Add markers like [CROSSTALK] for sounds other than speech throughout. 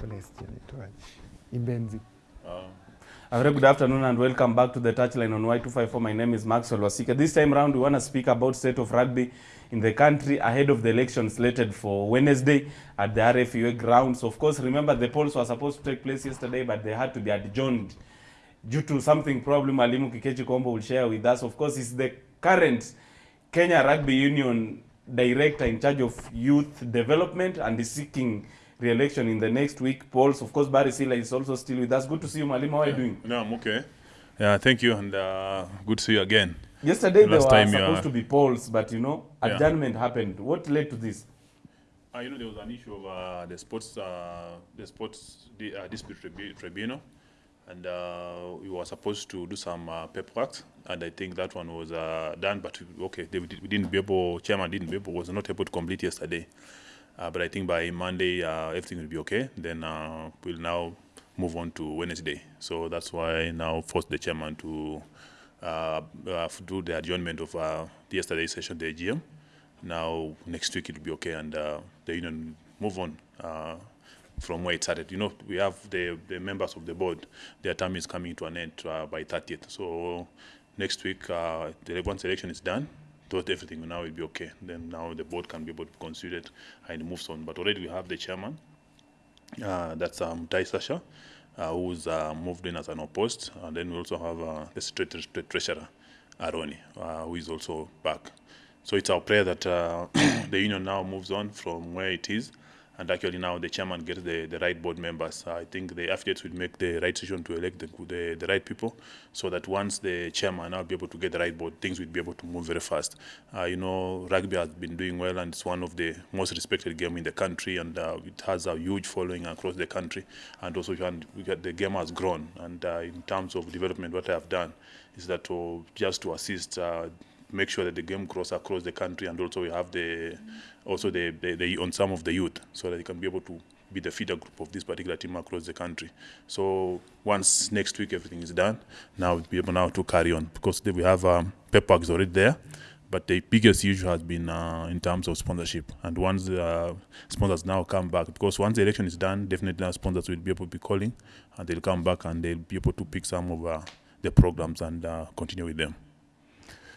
Celestian itwaje? Ibenzi. A very good afternoon and welcome back to the touchline on Y254. My name is Maxwell Wasika. This time round, we want to speak about state of rugby in the country ahead of the election slated for Wednesday at the RFUA grounds. Of course, remember the polls were supposed to take place yesterday, but they had to be adjourned due to something probably Alimu Kikechi Kombo will share with us. Of course, is the current Kenya Rugby Union director in charge of youth development and is seeking re-election in the next week. Polls, of course, Barry Silla is also still with us. Good to see you, Mwalimu. How are you doing? No, I'm okay. Yeah, thank you, and uh, good to see you again. Yesterday there were supposed yeah. to be polls, but you know, Yeah. adjournment happened. What led to this? Uh, you know, there was an issue of uh, the sports, uh, the sports di- uh, dispute tribu- tribunal, and uh, we were supposed to do some uh, paperwork, and I think that one was uh, done. But okay, they, we we didn't be able. Chairman didn't be able, was not able to complete yesterday. Uh, but I think by Monday uh, everything will be okay. Then uh, we'll now move on to Wednesday. So that's why I now forced the chairman to uh, uh, do the adjournment of uh, yesterday's session, the AGM. Now next week it will be okay, and the union move on from where it started. You know, we have the, the members of the board. Their term is coming to an end by 30th. So next week, the once election is done, thought everything now will be okay. Then now the board can be able to consider it and moves on. But already we have the chairman. Uh, that's um, Tai Sasha, uh, who's uh, moved in as an opposed. And then we also have uh, the tre- treasurer, Aroni, uh, who is also back. So it's our prayer that uh, [COUGHS] the union now moves on from where it is. And actually now the chairman gets the, the right board members. I think the affiliates will make the right decision to elect the, the, the right people so that once the chairman now be able to get the right board, things will be able to move very fast. Uh, you know, rugby has been doing well and it's one of the most respected game in the country and uh, it has a huge following across the country. And also can, the game has grown. And uh, in terms of development, what I have done is that to, just to assist uh, make sure that the game grows across the country and also we have the also the, the, the on some of the youth so that they can be able to be the feeder group of this particular team across the country. So once next week everything is done now we'll be able now to carry on because we have um, paperwork already there but the biggest issue has been uh, in terms of sponsorship. And once the uh, sponsors now come back because once the election is done definitely now sponsors will be able to be calling and they'll come back and they'll be able to pick some of uh, the programs and uh, continue with them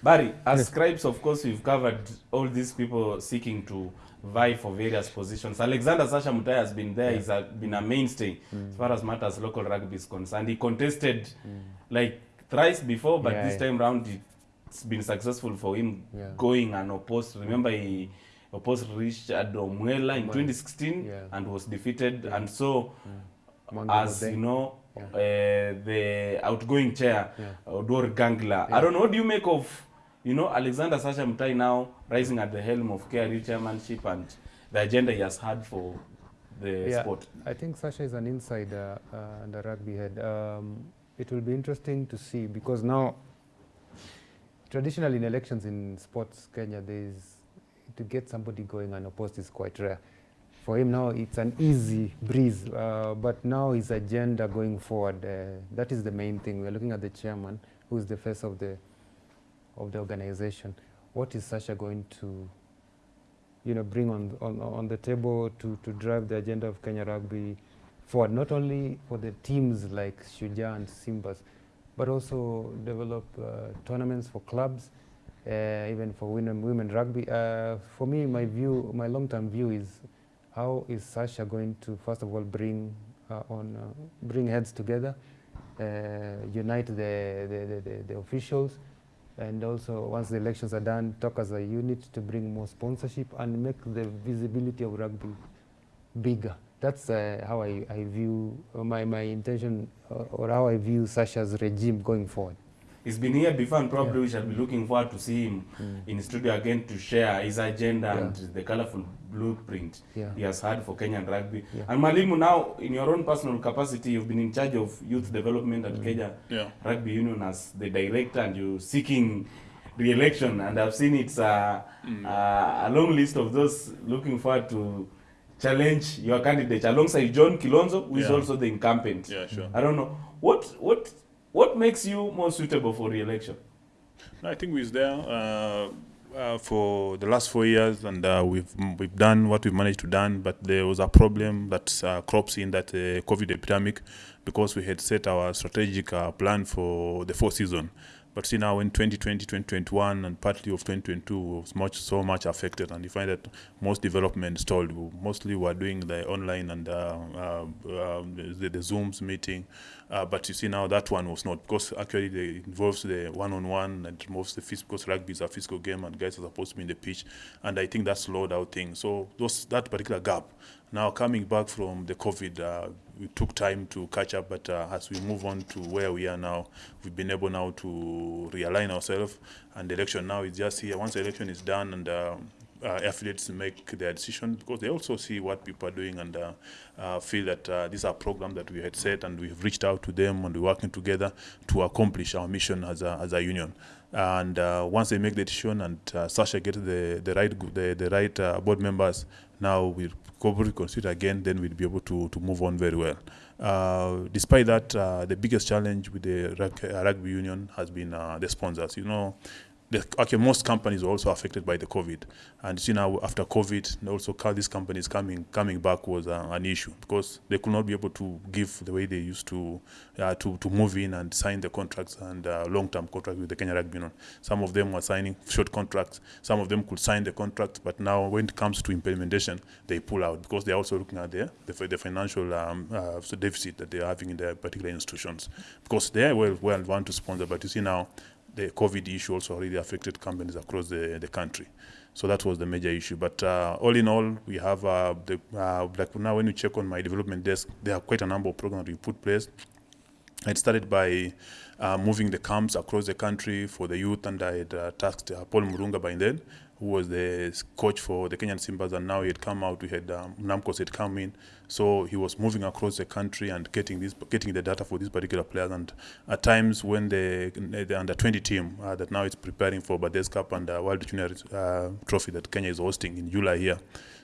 Barry, as scribes, of course, we've covered all these people seeking to vie for various positions. Alexander Sasha Mutai has been there, Yeah. he's a, been a mainstay mm. as far as matters local rugby is concerned. He contested mm. like thrice before, but Yeah, this yeah. time round it's been successful for him Yeah. going unopposed. Remember, he opposed Richard Omwela in Omwela. 2016 Yeah. and was defeated. Yeah. And so, yeah. as you know, Yeah. uh, the outgoing chair, Yeah. Odor Gangla. Yeah. I don't know, what do you make of, you know, Alexander Sasha Mutai now rising at the helm of KRU chairmanship and the agenda he has had for the Yeah, sport? I think Sasha is an insider uh, and a rugby head. Um, it will be interesting to see because now, traditionally in elections in sports Kenya, there is to get somebody going unopposed is quite rare. For him now, it's an easy breeze. Uh, but now his agenda going forward, uh, that is the main thing. We're looking at the chairman, who is the face of the of the organization. What is Sasha going to you know, bring on, on, on the table to, to drive the agenda of Kenya Rugby forward, not only for the teams like Shujaa and Simbas, but also develop uh, tournaments for clubs, uh, even for women, women rugby. Uh, for me, my view, my long-term view is how is Sasha going to, first of all, bring uh, on, uh, bring heads together, uh, unite the, the, the, the officials, and also once the elections are done, talk as a unit to bring more sponsorship and make the visibility of rugby bigger. That's uh, how I, I view uh, my, my intention uh, or how I view Sasha's regime going forward. He's been here before and probably Yeah. we shall be looking forward to see him mm. in studio again to share his agenda Yeah. and the colorful blueprint Yeah. he has had for Kenyan rugby. Yeah. And Mwalimu, now in your own personal capacity, you've been in charge of youth mm. development at mm. Kenya yeah Rugby Union as the director and you're seeking re-election and I've seen it's a, a, a long list of those looking forward to challenge your candidate alongside John Kilonzo, who is Yeah. also the incumbent. yeah sure I don't know. What what what makes you more suitable for re-election? I think we're there. Uh, uh, for the last four years, and uh, we've we've done what we've managed to done. But there was a problem that uh, crops in that uh, COVID epidemic, because we had set our strategic uh, plan for the fourth season. But see now in 2020, 2021, and partly of 2022 was much so much affected, and you find that most development stalled. Mostly we're doing the online and uh, uh, uh, the, the Zooms meeting, uh, but you see now that one was not because actually it involves the one-on-one and involves the physical because rugby is a physical game and guys are supposed to be in the pitch, and I think that slowed out things. So those that particular gap. Now coming back from the COVID, we took time to catch up, but uh, as we move on to where we are now, we've been able now to realign ourselves, and the election now is just here. Once the election is done and uh, uh, affiliates make their decision because they also see what people are doing and uh, uh, feel that uh, these are programs that we had set and we've reached out to them and we're working together to accomplish our mission as a, as a union. And uh, once they make the decision and uh, Sasha gets the, the right the, the right board members, now we consider again, then we'll be able to, to move on very well. Uh, despite that, uh, the biggest challenge with the uh, rugby union has been uh, the sponsors. You know, the, okay, most companies were also affected by the COVID, and you know after COVID, also these companies coming coming back was uh, an issue because they could not be able to give the way they used to uh, to to move in and sign the contracts and uh, long-term contracts with the Kenya Rugby Union. Some of them were signing short contracts. Some of them could sign the contract, but now when it comes to implementation, they pull out because they are also looking at the the, the financial um, uh, deficit that they are having in their particular institutions because they well well want to sponsor, but you see now the COVID issue also really affected companies across the, the country. So that was the major issue. But uh, all in all, we have uh, the uh, like now when you check on my development desk, there are quite a number of programs we put place. It started by uh, moving the camps across the country for the youth, and I had uh, tasked uh, Paul Murunga by then, who was the coach for the Kenyan Simbas, and now he had come out. We had um, Namcos had come in, so he was moving across the country and getting this, getting the data for these particular players. And at times when the, the under 20 team uh, that now is preparing for Barthés Cup and uh, World Junior uh, Trophy that Kenya is hosting in July here.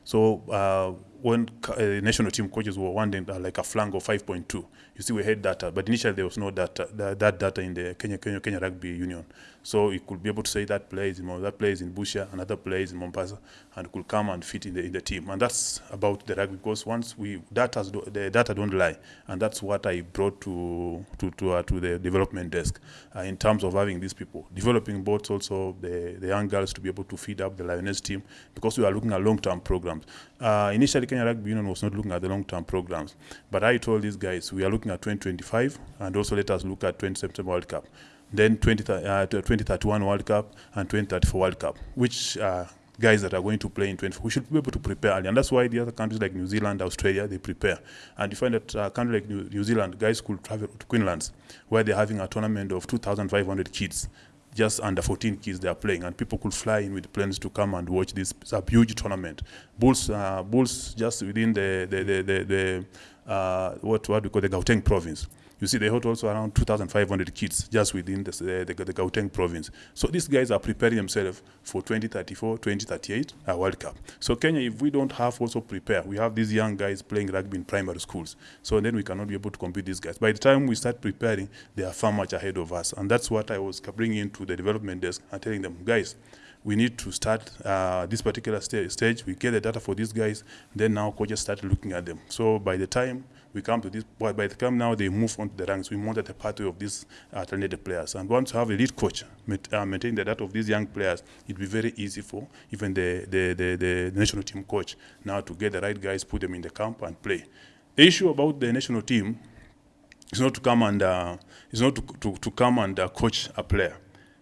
So uh, when uh, national team coaches were wanting uh, like a flank of 5.2, you see we had data, but initially there was no data, that, that data in the Kenya, Kenya, Kenya Rugby Union. So you could be able to say that player is in that player is in Busia, another player is in Mombasa, and could come and fit in the in the team. And that's about the rugby because once we data the data don't lie, and that's what I brought to to to, uh, to the development desk uh, in terms of having these people developing both also the the young girls to be able to feed up the lioness team because we are looking at long term programs. Uh, initially, Kenya Rugby Union was not looking at the long term programs, but I told these guys we are looking at 2025 and also let us look at 20 September World Cup then 20, uh, 2031 World Cup and 2034 World Cup, which uh, guys that are going to play in 20. We should be able to prepare early, and that's why the other countries like New Zealand, Australia, they prepare. And you find that uh, country like New, New Zealand, guys could travel to Queensland, where they're having a tournament of 2,500 kids. Just under 14 kids they are playing, and people could fly in with planes to come and watch this. It's a huge tournament. Bulls, uh, Bulls, just within the the the, the, the uh, what what we call the Gauteng province. You see, they hold also around 2,500 kids just within the, the, the, Gauteng province. So these guys are preparing themselves for 2034, 2038 uh, World Cup. So Kenya, if we don't have also prepare, we have these young guys playing rugby in primary schools. So then we cannot be able to compete these guys. By the time we start preparing, they are far much ahead of us. And that's what I was bringing into the development desk and telling them, guys, we need to start uh, this particular sta- stage. We get the data for these guys, then now coaches start looking at them. So by the time we come to this, by by the time now they move on to the ranks, we wanted a pathway of these uh, talented players. And once you have a lead coach maint- uh, maintain the data of these young players, it'll be very easy for even the, the, the, the national team coach now to get the right guys, put them in the camp and play. The issue about the national team is not to come and uh, is not to, to, to come and uh, coach a player,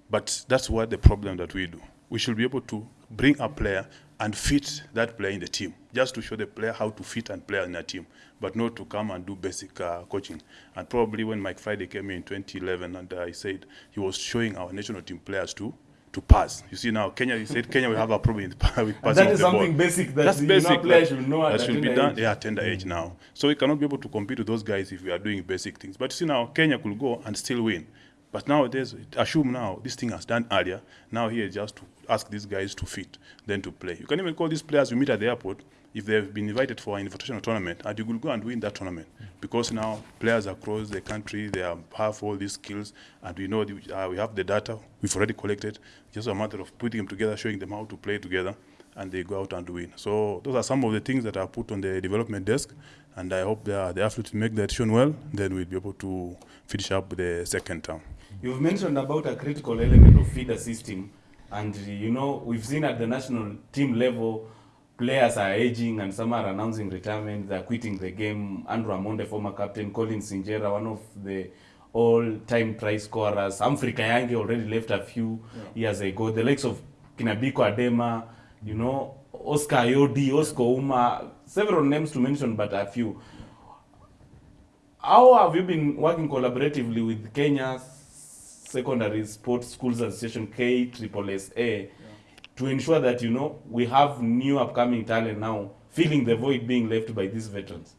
but that's what the problem that we do. We should be able to bring a player and fit that player in the team, just to show the player how to fit and play in a team, but not to come and do basic uh, coaching. And probably when Mike Friday came in 2011 and uh, said he was showing our national team players to to pass. You see now Kenya, he said Kenya will have a problem with, [LAUGHS] with passing that of is the something ball. basic that That's you know, basic. players that- should know at that should be done. age. Yeah, tender age now. So we cannot be able to compete with those guys if we are doing basic things. But you see now, Kenya could go and still win. But nowadays, assume now this thing has done earlier. Now here just to ask these guys to fit, then to play. You can even call these players you meet at the airport if they've been invited for an invitational tournament, and you will go and win that tournament because now players across the country they have, all these skills, and we know the, uh, we have the data we've already collected. Just a matter of putting them together, showing them how to play together, and they go out and win. So those are some of the things that are put on the development desk, and I hope the, have to make the decision well. Then we'll be able to finish up the second term. You've mentioned about a critical element of feeder system, and you know we've seen at the national team level, players are aging and some are announcing retirement. They're quitting the game. Andrew Amonde, former captain, Collins Injera, one of the all-time try scorers. Humphrey Kayange already left a few years ago. The likes of Kinabiko Adema, you know, Oscar Ayodi, Oscar Ouma, several names to mention, but a few. How have you been working collaboratively with Kenya's Secondary Sports Schools Association, KSSA, to ensure that, you know, we have new upcoming talent now, filling the void being left by these veterans?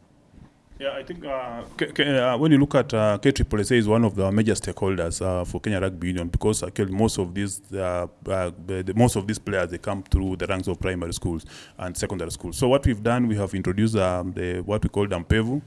Yeah, I think uh, uh, when you look at uh, KSSA is one of the major stakeholders uh, for Kenya Rugby Union because actually most of these uh, uh, most of these players they come through the ranks of primary schools and secondary schools. So what we've done, we have introduced um, the what we call Dampevu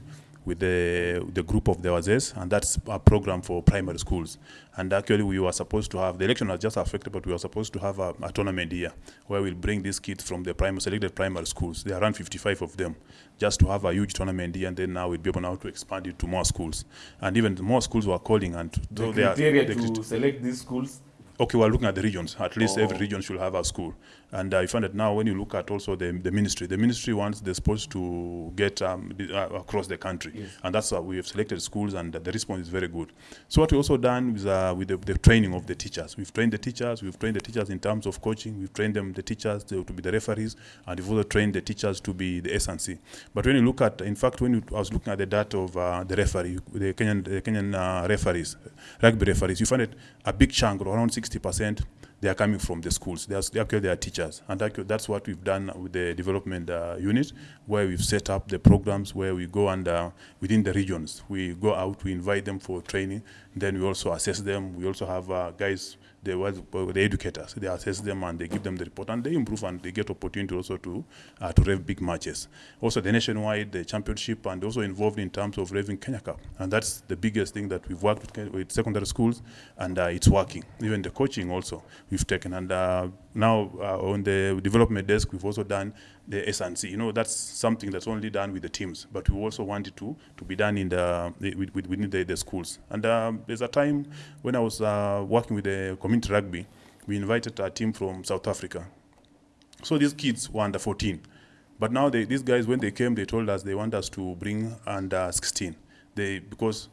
with the the group of the Wazes, and that's a program for primary schools. And actually, we were supposed to have the election was just affected, but we were supposed to have a, a tournament here where we'll bring these kids from the primary selected primary schools. There are around 55 of them, just to have a huge tournament here, and then now we'll be able now to expand it to more schools. And even more schools were calling, and The are- criteria the to select these schools? Okay, we're looking at the regions. At least every Oh. region should have a school. And I find that now when you look at also the, the ministry, the ministry wants the sports to get um, uh, across the country. Yes. And that's why we have selected schools and the response is very good. So what we also done is uh, with the, the training of the teachers. We've trained the teachers, we've trained the teachers in terms of coaching, we've trained them, the teachers to, to be the referees, and we've also trained the teachers to be the S&C. But when you look at, in fact, when you, I was looking at the data of uh, the referee, the Kenyan, the Kenyan uh, referees, rugby referees, you find that a big chunk, around 60%, they are coming from the schools. They are, actually they are teachers, and that's what we've done with the development uh, unit, where we've set up the programs where we go and uh, within the regions we go out, we invite them for training, then we also assess them. We also have uh, guys, the was the educators, they assess them and they give them the report, and they improve and they get opportunity also to uh, to rev big matches. Also the nationwide, the championship, and also involved in terms of revving Kenya Cup, and that's the biggest thing that we've worked with, with secondary schools, and uh, it's working. Even the coaching also we've taken, and uh, now uh, on the development desk we've also done the S&C. You know that's something that's only done with the teams, but we also want it to to be done in the with, with, within the, the schools. And um, there's a time when I was uh, working with the community rugby, we invited a team from South Africa. So these kids were under 14. But now they, these guys, when they came, they told us they want us to bring under 16. They, because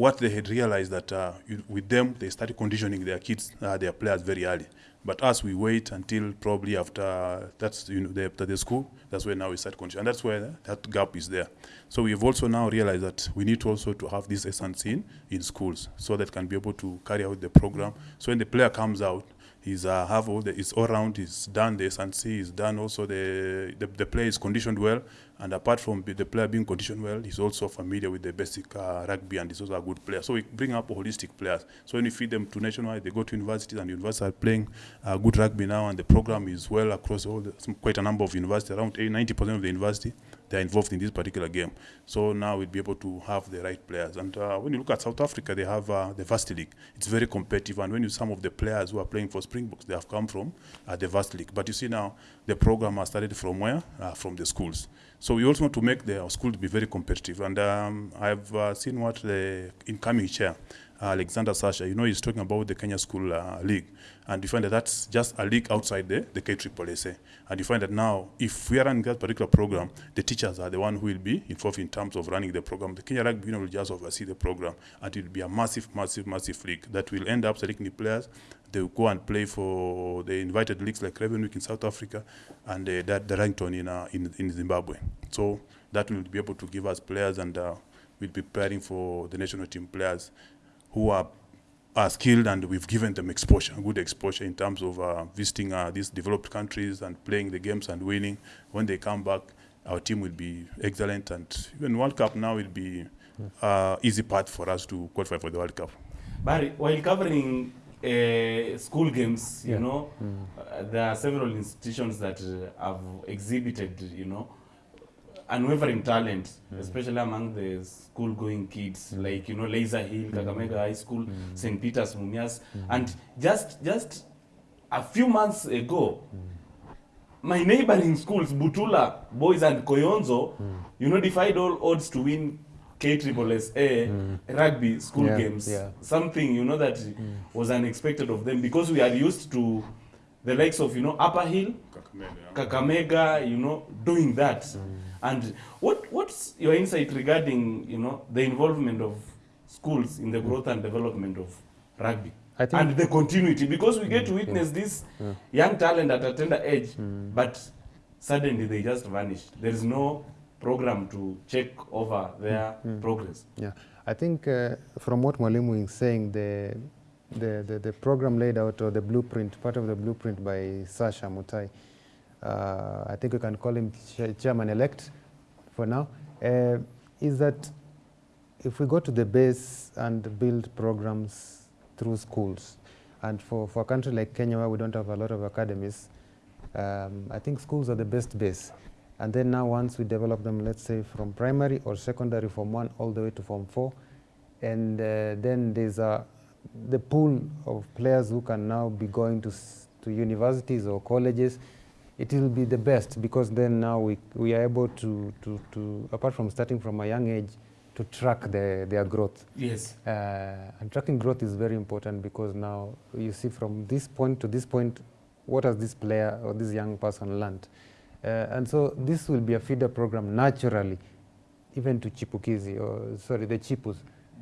what they had realized that uh, with them, they started conditioning their kids, uh, their players very early. But us, we wait until probably after that's you know the, after the school. That's where now we start conditioning, and that's where that gap is there. So we've also now realized that we need to also to have this essence in in schools, so that can be able to carry out the program. So when the player comes out, he's uh, have all the it's all round he's done the S&C he's done also the, the the player is conditioned well. And apart from the player being conditioned well he's also familiar with the basic uh, rugby and he's also a good player. So we bring up holistic players. So when you feed them to nationwide they go to universities and universities are playing uh, good rugby now and the program is well across all the, quite a number of universities around 90% of the university they're involved in this particular game. So now we'll be able to have the right players. And uh, when you look at South Africa, they have uh, the Varsity League. It's very competitive. And when you some of the players who are playing for Springboks, they have come from uh, the Varsity League. But you see now the program has started from where? Uh, from the schools. So we also want to make the our schools be very competitive. And um, I've uh, seen what the incoming chair, Alexander Sasha, you know, he's talking about the Kenya School uh, League. And you find that that's just a league outside the, the KSSA. And you find that now, if we are running that particular program, the teachers are the one who will be involved in terms of running the program. The Kenya Rugby Union will just oversee the program. And it will be a massive, massive, massive league that will end up selecting the players. They will go and play for the invited leagues like Craven Week in South Africa and uh, that the Ranton in, uh, in, in Zimbabwe. So that will be able to give us players and uh, we'll be preparing for the national team players who are are skilled and we've given them exposure, good exposure in terms of uh, visiting uh, these developed countries and playing the games and winning. When they come back, our team will be excellent and even World Cup now will be uh, easy path for us to qualify for the World Cup. Barry, while covering uh, school games, you Yeah. know, Mm. uh, there are several institutions that uh, have exhibited, you know, unwavering talent, hmm. especially among the school-going kids, hmm. like you know, Laser Hill, hmm. Kakamega High School, St. Peter's, Mumias, and just just a few months ago, my neighboring schools, Butula Boys and Koyonzo, you know, defied all odds to win KSSA rugby school Yeah, games. yeah. Something, you know, that was unexpected of them because we are used to the likes of, you know, Upper Hill, Kakamega. Kakamega, you know, doing that. And what what's your insight regarding, you know, the involvement of schools in the mm. growth and development of rugby? I think and the continuity because we get to witness this Yeah. young talent at a tender age mm. but suddenly they just vanish there is no program to check over their progress. Yeah, I think uh, from what Mwalimu is saying, the, the, the, the program laid out or the blueprint, part of the blueprint by Sasha Mutai, uh, I think we can call him cha- chairman-elect for now, uh, is that if we go to the base and build programs through schools, and for, for a country like Kenya where we don't have a lot of academies, um, I think schools are the best base. And then now once we develop them, let's say from primary or secondary form one all the way to form four, and uh, then there's a, the pool of players who can now be going to, to universities or colleges, it will be the best because then now we, we are able to, to, to, apart from starting from a young age, to track their, their growth. yes Uh, and tracking growth is very important because now you see from this point to this point, what has this player or this young person learned? Uh, and so this will be a feeder program naturally, even to Chipukizi or sorry, the Chipus,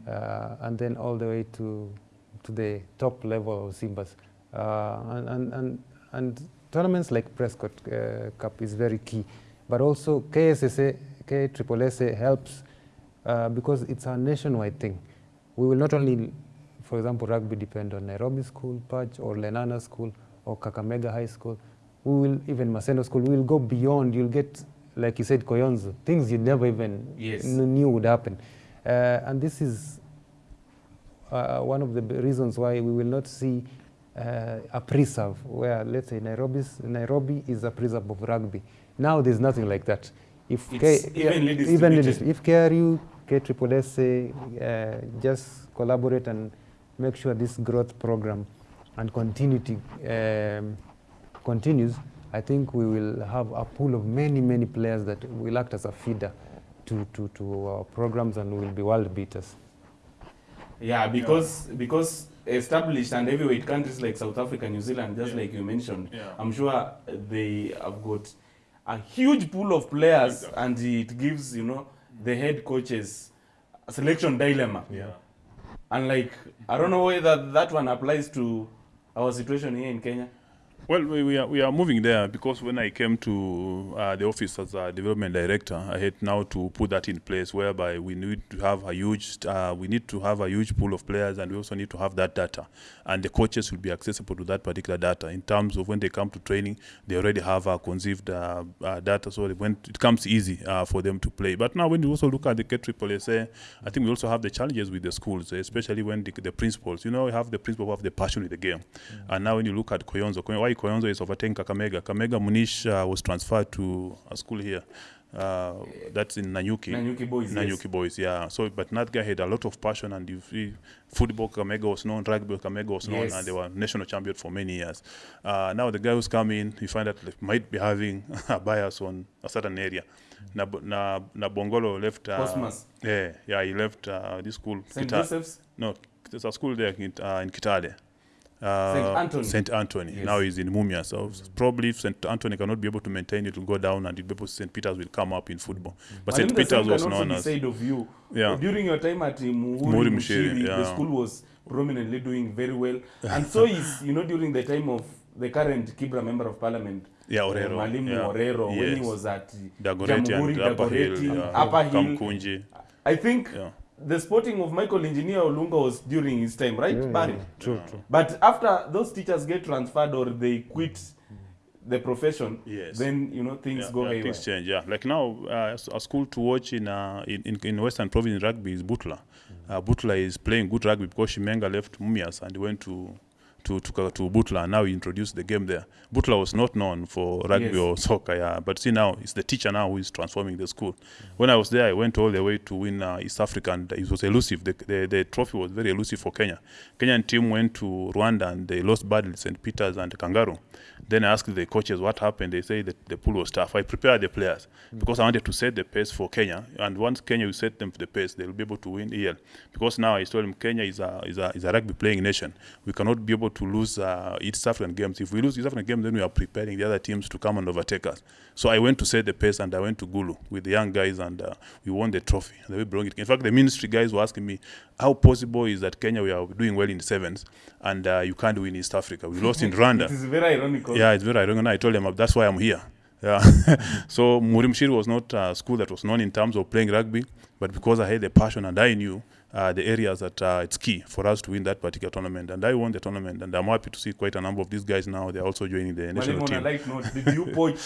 uh, and then all the way to to the top level of Simbas. Uh, and, and, and, and tournaments like Prescott uh, Cup is very key, but also KSSA, KSSA helps uh, because it's a nationwide thing. We will not only, for example, rugby depend on Nairobi School, Patch, or Lenana School, or Kakamega High School. We will, even Maseno School, we will go beyond. You'll get, like you said, Koyonzo, things you never even Yes. knew would happen. Uh, and this is uh, one of the reasons why we will not see a preserve where, let's say, Nairobi's, Nairobi is a preserve of rugby. Now there's nothing like that. If It's yeah, evenly evenly distributed. if KRU, KSSA uh, just collaborate and make sure this growth program and continuity um, continues, I think we will have a pool of many, many players that will act as a feeder to, to, to our programs and will be world beaters. yeah because because established and heavyweight countries like south africa new zealand just Yeah. like you mentioned Yeah. i'm sure they have got a huge pool of players Exactly. and it gives you know the head coaches a selection dilemma Yeah. and like i don't know whether that one applies to our situation here in kenya Well, we, we, are, we are moving there because when I came to uh, the office as a development director, I had now to put that in place whereby we need to have a huge, uh, we need to have a huge pool of players and we also need to have that data. And the coaches will be accessible to that particular data in terms of when they come to training, they already have a conceived uh, uh, data, so when it comes easy uh, for them to play. But now when you also look at the KSSA, I think we also have the challenges with the schools, especially when the, the principals, you know, we have the principal who have the passion with the game. And now when you look at Koyonzo, Koy- why Koyonzo is overtaking Kakamega, Kakamega Munish uh, was transferred to a school here. Uh, that's in Nanyuki. Nanyuki boys Nanyuki yes. Boys, yeah. So, but that guy had a lot of passion, and you see, football Kamega was known, rugby Kamega was known, Yes. and they were national champion for many years. Uh, now the guy who's coming, you find that like, might be having [LAUGHS] a bias on a certain area. Na, na, na Bongolo left. Uh, Cosmas. Yeah, yeah, he left uh, this school. st Kita- joseph's no, there's a school there in, uh, in Kitale. Uh, St. Anthony. St. Anthony. Yes. Now he's in Mumia. So probably if St. Anthony cannot be able to maintain it, will go down and it'll be able St. Peter's will come up in football. But Mwalimu, St. Peter's was known as. said of you Yeah. during your time at Muri Muhuri Mushiri, Mushiri, the yeah. school was prominently doing very well [LAUGHS] and so is you know during the time of the current Kibra member of parliament Yeah, uh, Orero. Mwalimu yeah. Orero when he Yes. was at Dagoretti Jamhuri, and Upper Hill. Dagoretti, Yeah. Upper Hill. Kamkunji. I think Yeah. The sporting of Michael Engineer Olunga was during his time right Yeah, Barry yeah, True, true. but after those teachers get transferred or they quit the profession, Yes. then you know things yeah, go yeah, things change. Yeah, like now, uh, a school to watch in uh, in, in in Western Province in rugby is Butla. Uh, Butler is playing good rugby because Shimenga left Mumias and went to. To, to, to Butla and now he introduced the game there. Butler was not known for rugby Yes. or soccer, yeah, but see now it's the teacher now who is transforming the school. When I was there, I went all the way to win uh, East Africa and it was elusive. The, the, the trophy was very elusive for Kenya. Kenyan team went to Rwanda and they lost badly, St. Peter's and Kangaroo. Then I asked the coaches what happened. They say that the pool was tough. I prepared the players because I wanted to set the pace for Kenya. And once Kenya will set them for the pace, they'll be able to win EL. Because now I told them Kenya is a, is a, is a rugby playing nation. We cannot be able to lose uh, East African games. If we lose East African games, then we are preparing the other teams to come and overtake us. So I went to set the pace and I went to Gulu with the young guys and uh, we won the trophy. And we brought it. In fact, the ministry guys were asking me, how possible is that Kenya, we are doing well in the sevens and uh, you can't win East Africa? We lost in [LAUGHS] Rwanda. It is very ironical. Yeah, it's very ironic. And I told him that's why I'm here. Yeah. [LAUGHS] so Murimshiri was not a school that was known in terms of playing rugby, but because I had the passion and I knew uh, the areas that uh, it's key for us to win that particular tournament, and I won the tournament, and I'm happy to see quite a number of these guys now. They're also joining the national Mwalimu, on a team. light note, did you [LAUGHS] poach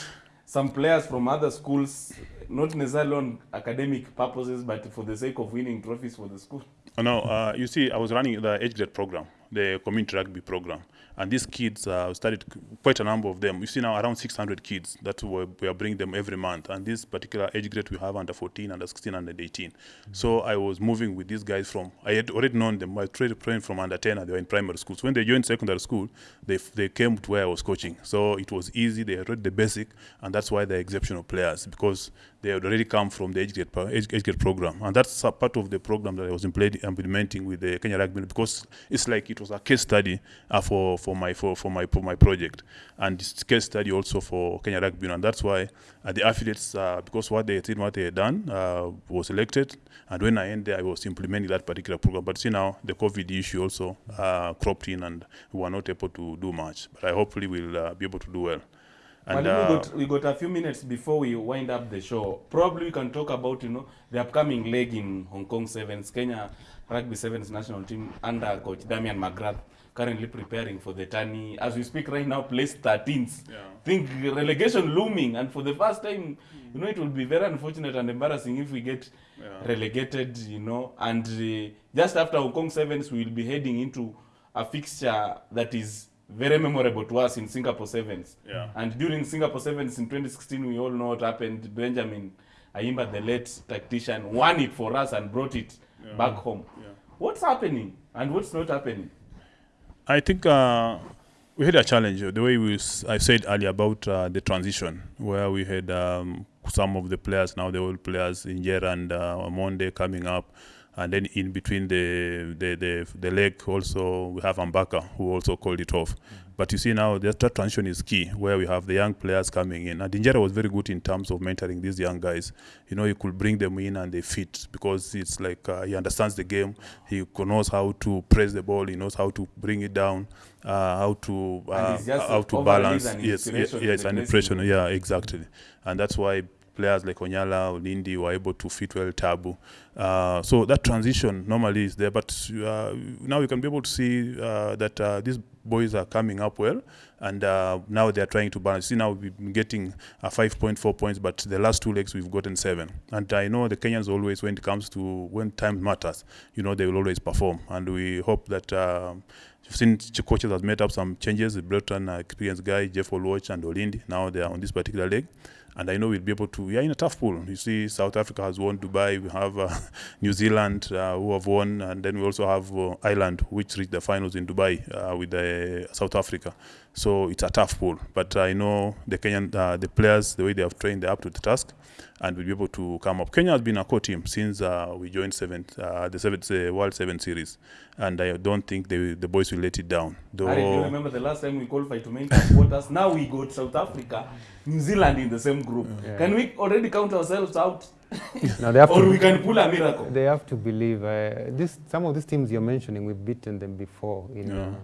some players from other schools, not necessarily on academic purposes, but for the sake of winning trophies for the school? Oh, no, uh, you see, I was running the age grade program, the community rugby program, and these kids uh, started quite a number of them. You see now around 600 kids that we are bringing them every month, and this particular age grade we have under 14, under 16, under 18. So I was moving with these guys from I had already known them. I trained trained from under 10, and they were in primary schools. When they joined secondary school, they they came to where I was coaching. So it was easy. They read the basic, and that's why they're exceptional players because they had already come from the age grade, age, age grade program, and that's a part of the program that I was implementing with the Kenya Rugby because it's like it was a case study uh, for for my for, for my for my project, and it's case study also for Kenya Rugby, and that's why uh, the affiliates uh, because what they did, what they had done uh, was elected, and when I ended I was implementing that particular program. But see now the COVID issue also uh, cropped in, and we were not able to do much. But I hopefully will uh, be able to do well. And Mwalimu, uh, we, got, we got a few minutes before we wind up the show. Probably we can talk about you know the upcoming leg in Hong Kong Sevens, Kenya Rugby Sevens national team under coach Damian McGrath, currently preparing for the tourney. As we speak right now, place 13th. Yeah. Think relegation looming, and for the first time, you know, it will be very unfortunate and embarrassing if we get Yeah. relegated. You know, and uh, just after Hong Kong Sevens, we will be heading into a fixture that is very memorable to us in Singapore Sevens. Yeah. And during Singapore Sevens in 2016, we all know what happened. Benjamin Ayimba, the late tactician, won it for us and brought it Yeah. back home. Yeah. What's happening and what's not happening? I think uh, we had a challenge. The way we I said earlier about uh, the transition, where we had um, some of the players now the old players Injera and uh, Monde coming up, and then in between the the the, the leg also we have Ambaka who also called it off. But you see now that that transition is key, where we have the young players coming in. And Injera was very good in terms of mentoring these young guys. You know, he could bring them in and they fit because it's like uh, he understands the game. He knows how to press the ball. He knows how to bring it down, uh, how to uh, how to balance. Yes, yes, inspiration in yes, the an impression. Yeah, exactly. And that's why players like Onyala, Olindi were able to fit well Tabu. Uh, so that transition normally is there, but uh, now we can be able to see uh, that uh, these boys are coming up well, and uh, now they are trying to balance. See, now we've been getting uh, 5.4 points, but the last two legs we've gotten seven. And I know the Kenyans always, when it comes to when time matters, you know, they will always perform. And we hope that. Since ch- coaches has made up some changes, brought an experienced guy, Jeff Oluoch and Olindi. Now they are on this particular leg. And I know we'll be able to. We are in a tough pool. You see, South Africa has won Dubai. We have uh, [LAUGHS] New Zealand uh, who have won, and then we also have uh, Ireland, which reached the finals in Dubai uh, with the South Africa. So it's a tough pool. But I know the Kenyan, uh, the players, the way they have trained, they're up to the task, and we'll be able to come up. Kenya has been a core team since uh, we joined seventh, uh, the seventh uh, World Seven Series, and I don't think they, the boys will let it down. Though, Harry, do you remember the last time we qualified to main cup quarters? Now we got South Africa, New Zealand in the same group. Yeah. Can we already count ourselves out? Now they have or to we can pull a miracle? they have to believe. Uh, this some of these teams you're mentioning, we've beaten them before. In, Yeah. uh,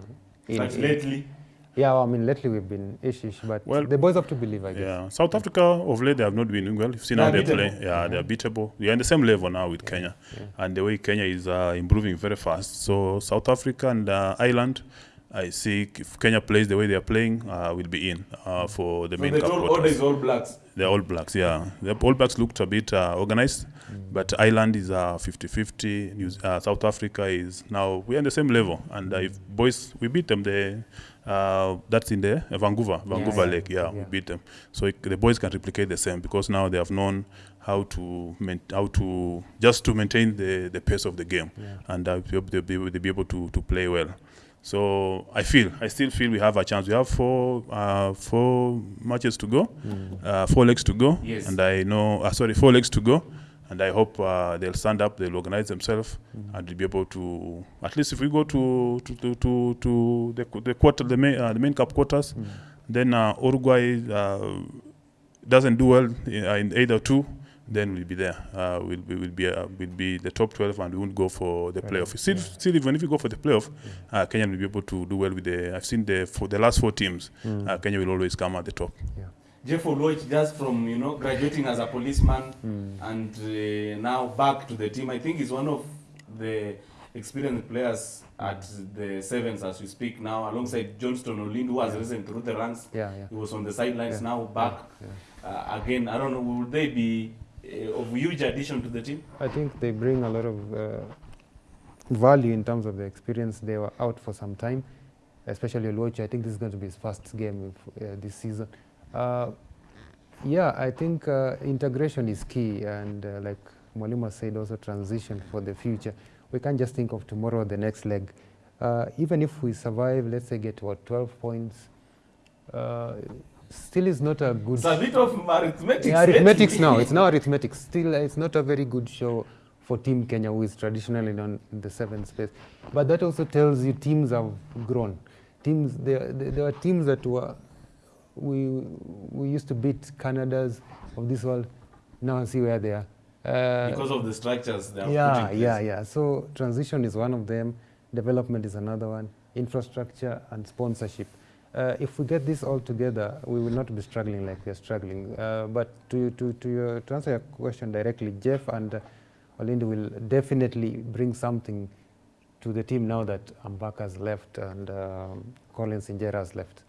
in, But in- lately, yeah, well, I mean lately we've been ish-ish, but Well, the boys have to believe, I guess. Yeah, South Africa of late they have not been doing well. You've seen how They're they play. beatable. Yeah, they're beatable. We are in the same level now with Kenya, yeah. and the way Kenya is uh, improving very fast. So South Africa and uh, Ireland, I see if Kenya plays the way they are playing, uh, we'll be in uh, for the So main the cup total order quarters. is all blacks. The All Blacks, yeah. The All Blacks looked a bit uh, organized, but Ireland is uh, 50-50. New- Uh, South Africa is now we're on the same level, and uh, if boys we beat them, the uh, that's in the Vancouver, Vancouver yeah, Lake, yeah, we beat them. So it, the boys can replicate the same because now they have known how to how to just to maintain the, the pace of the game, Yeah. and uh, they'll, be, they'll be able to, to play well. So I feel, I still feel we have a chance. We have four uh, four matches to go, uh, four legs to go, Yes. and I know, uh, sorry, four legs to go, and I hope uh, they'll stand up, they'll organize themselves, and they'll be able to, at least if we go to to to to, to the the quarter, the main uh, the main cup quarters, then uh, Uruguay uh, doesn't do well in, either two, then we'll be there. Uh, we'll be will be uh, will be the top twelve, and we won't go for the Right, playoff. Still, yeah. still, even if we go for the playoff, uh, Kenya will be able to do well with the. I've seen the for the last four teams, uh, Kenya will always come at the top. Jeff Oluoch, just from you know graduating as a policeman and uh, now back to the team, I think he's one of the experienced players at the sevens as we speak now, alongside Johnston Olindi, who has risen through the ranks. Yeah, yeah. He was on the sidelines, Yeah. now back Yeah. uh, again. I don't know, will they be uh, of huge addition to the team? I think they bring a lot of uh, value in terms of the experience. They were out for some time, especially Oluoch. I think this is going to be his first game if, uh, this season. Uh, yeah, I think uh, integration is key, and uh, like Mwalimu said, also transition for the future. We can't just think of tomorrow, the next leg. Uh, even if we survive, let's say get what 12 points, uh, still is not a good It's a bit of arithmetic. yeah, arithmetics now. It's now arithmetic. Still, uh, it's not a very good show for Team Kenya, who is traditionally on the seventh space. But that also tells you teams have grown. Teams, there, there there are teams that were we we used to beat Canada's of this world. Now see where they are. Uh, because of the structures they in yeah, yeah, yeah. So transition is one of them. Development is another one. Infrastructure and sponsorship. Uh, if we get this all together, we will not be struggling like we are struggling. Uh, but to, to, to, your, to answer your question directly, Jeff and uh, Olindi will definitely bring something to the team now that Ambaka has left and um, Collins Injera has left.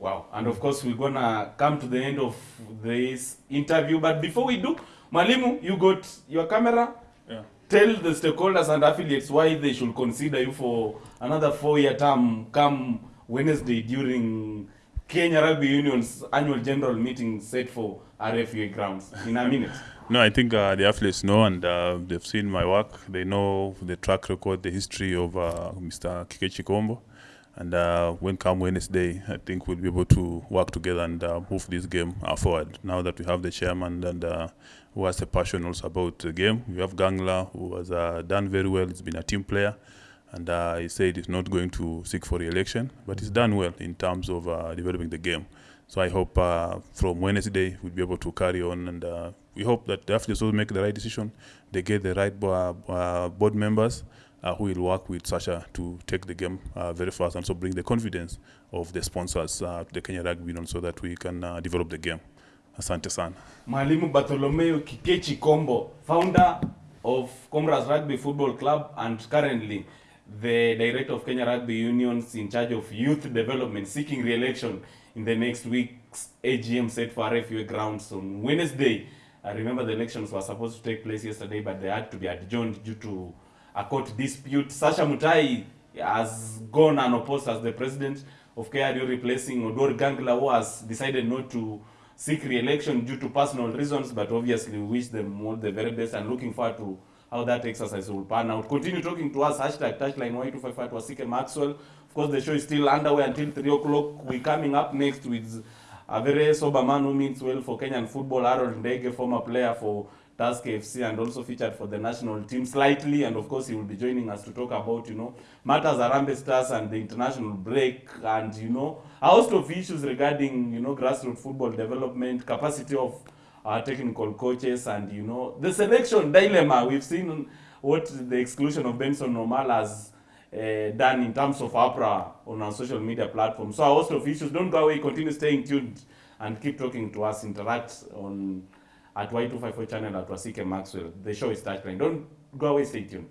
Wow. And of course, we're going to come to the end of this interview. But before we do, Mwalimu, you got your camera. Yeah. Tell the stakeholders and affiliates why they should consider you for another four-year term come Wednesday during Kenya Rugby Union's annual general meeting set for RFUA grounds. In a minute. [LAUGHS] No, I think uh, the athletes know and uh, they've seen my work. They know the track record, the history of uh, Mr. Kikechi Kombo. And uh, when come Wednesday, I think we'll be able to work together and uh, move this game uh, forward. Now that we have the chairman and uh, who has a passion also about the game, we have Gangla who has uh, done very well. He's been a team player, and uh, he said he's not going to seek for re-election, but he's done well in terms of developing the game. So I hope from Wednesday we'll be able to carry on, and we hope that the athletes will make the right decision. They get the right board members uh, who will work with Sasha to take the game uh, very fast and also bring the confidence of the sponsors uh, to the Kenya Rugby Union so that we can uh, develop the game. Asante sana. Mwalimu Bartolomeo Kikechi Kombo, founder of Comrades Rugby Football Club and currently the director of Kenya Rugby Unions in charge of youth development, seeking re-election in the next week's AGM set for RFUA grounds on Wednesday. I remember the elections were supposed to take place yesterday, but they had to be adjourned due to a court dispute. Sasha Mutai has gone unopposed as the president of KRU, replacing Oduor Gangla, who has decided not to seek re-election due to personal reasons, but obviously we wish them all the very best and looking forward to how that exercise will pan out. Continue talking to us, hashtag touchline Y255 Wasike Maxwell. Of course, the show is still underway until 3 o'clock. We're coming up next with a very sober man who means well for Kenyan football, Harold Ndege, former player for Tusker FC and also featured for the national team slightly. And of course, he will be joining us to talk about, you know, matters Harambee Stars and the international break and, you know, a host of issues regarding, you know, grassroots football development, capacity of our technical coaches and, you know, the selection dilemma. We've seen what the exclusion of Benson Omala has uh, done in terms of APRA on our social media platform. So a host of issues. Don't go away. Continue staying tuned and keep talking to us. Interact on at Y254 channel at Wasike Maxwell. The show is Touchline. Don't go away. Stay tuned.